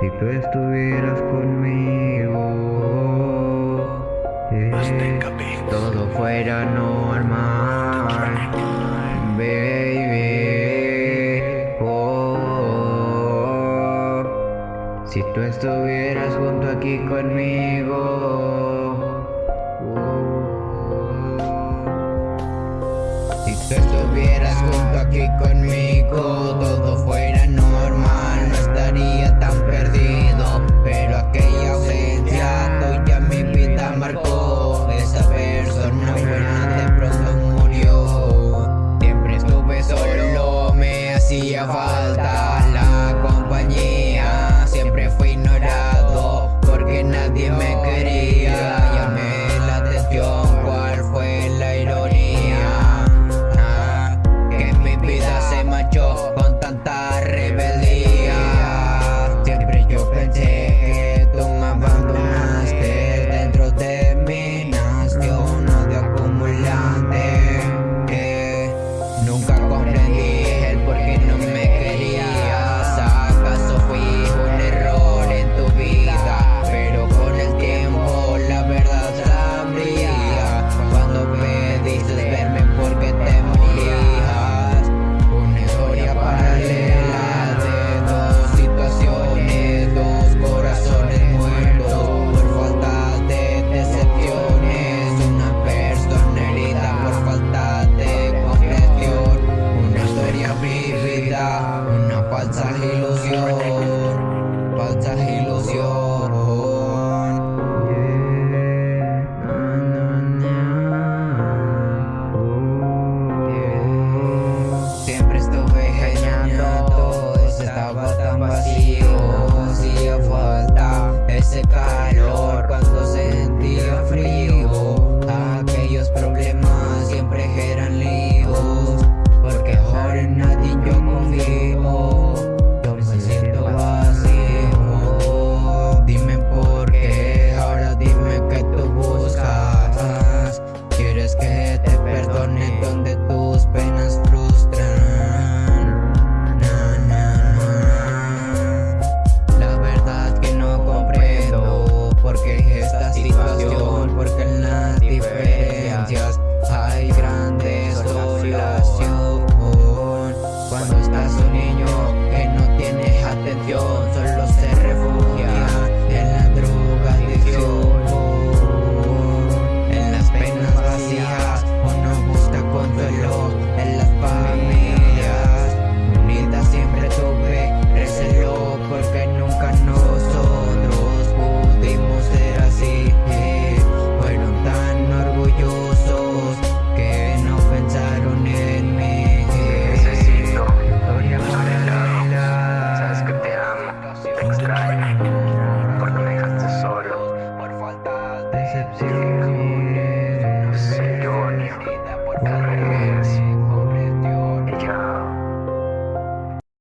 Si tú estuvieras conmigo, eh, todo fuera normal, baby. Oh. Si tú estuvieras junto aquí conmigo. Oh, si tú estuvieras junto aquí conmigo, todo survive.